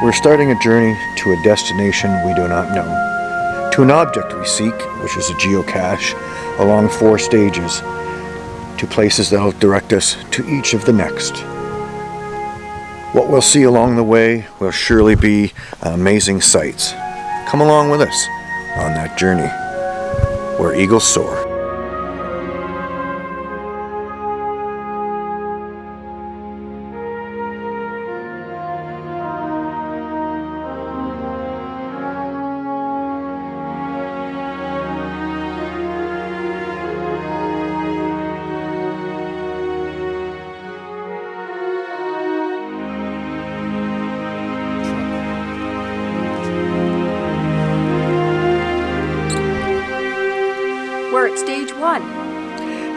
We're starting a journey to a destination we do not know, to an object we seek, which is a geocache, along four stages, to places that will direct us to each of the next. What we'll see along the way will surely be amazing sights. Come along with us on that journey where eagles soar. Stage one.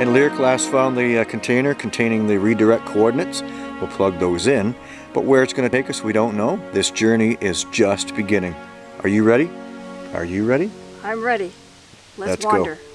And Lyric last found the uh, container containing the redirect coordinates. We'll plug those in, but where it's going to take us we don't know. This journey is just beginning. Are you ready? Are you ready? I'm ready. Let's, Let's go. wander. Oh,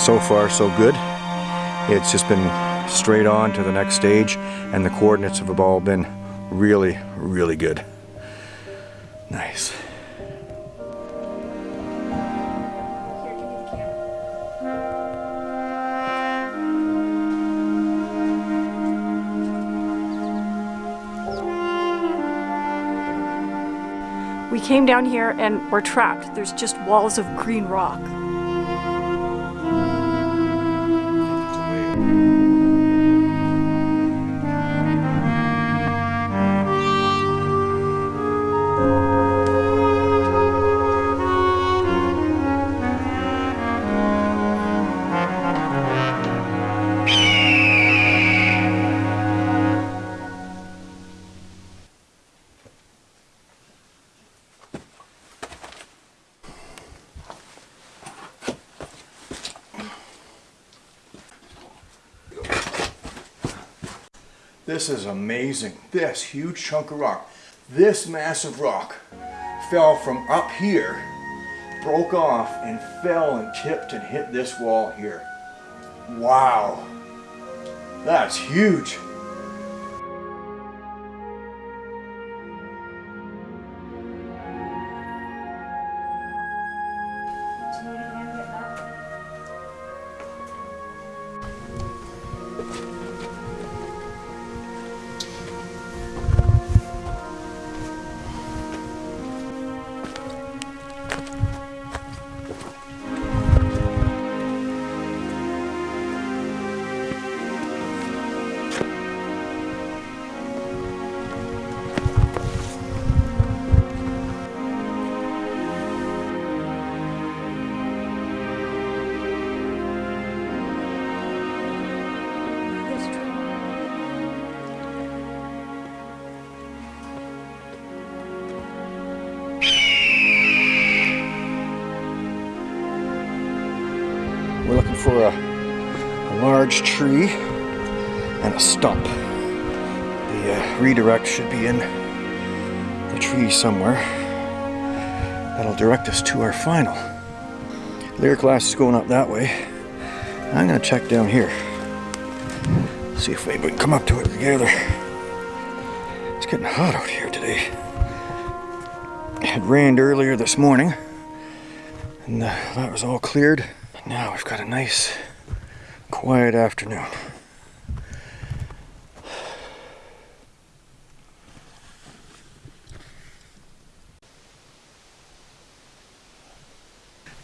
so far, so good. It's just been straight on to the next stage, and the coordinates have all been really, really good. Nice. We came down here and we're trapped. There's just walls of green rock. thank you This is amazing. This huge chunk of rock, this massive rock fell from up here, broke off and fell and tipped and hit this wall here. Wow. That's huge. For a, a large tree and a stump. The uh, redirect should be in the tree somewhere. That'll direct us to our final. Lyric glass is going up that way. I'm gonna check down here. See if we can come up to it together. It's getting hot out here today. It rained earlier this morning, and uh, that was all cleared. Now we've got a nice, quiet afternoon.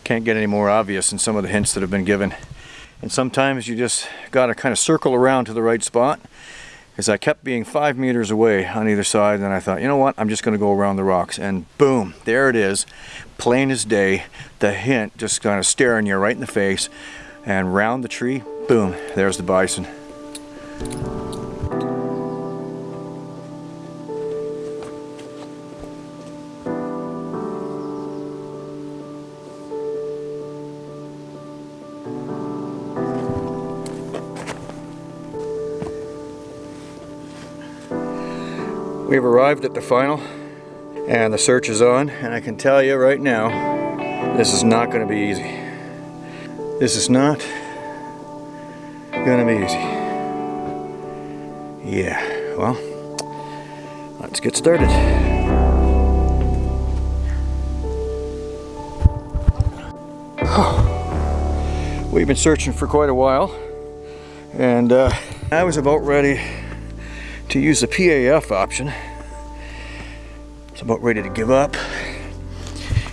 Can't get any more obvious than some of the hints that have been given. And sometimes you just gotta kind of circle around to the right spot. Because I kept being five meters away on either side, and I thought, you know what, I'm just gonna go around the rocks. And boom, there it is, plain as day. The hint just kind of staring you right in the face. And round the tree, boom, there's the bison. We've arrived at the final and the search is on and I can tell you right now this is not going to be easy. This is not going to be easy. Yeah, well, let's get started. We've been searching for quite a while and uh, I was about ready to use the PAF option. It's about ready to give up.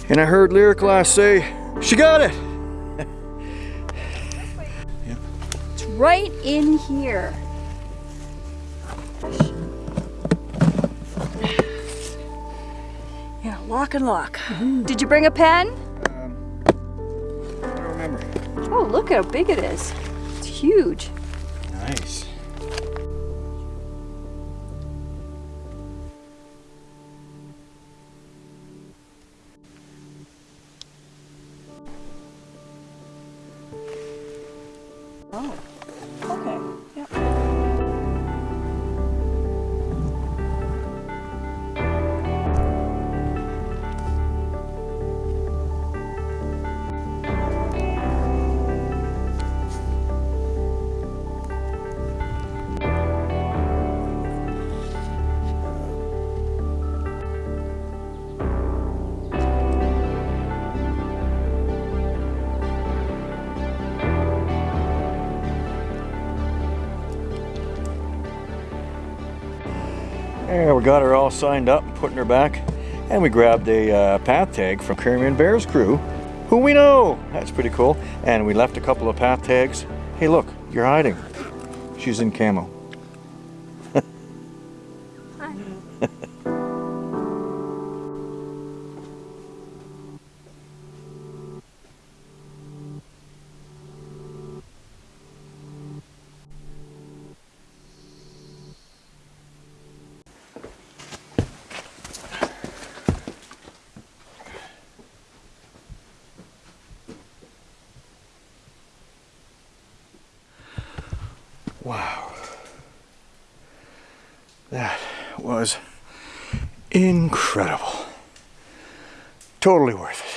And I heard Lyric last say, she got it! It's right in here. Yeah, lock and lock. Did you bring a pen? Um, I don't remember. Oh, look how big it is. It's huge. Nice. We got her all signed up, putting her back, and we grabbed a uh, path tag from Caribbean Bears crew, who we know. That's pretty cool. And we left a couple of path tags. Hey, look, you're hiding. She's in camo. Wow. That was incredible. Totally worth it.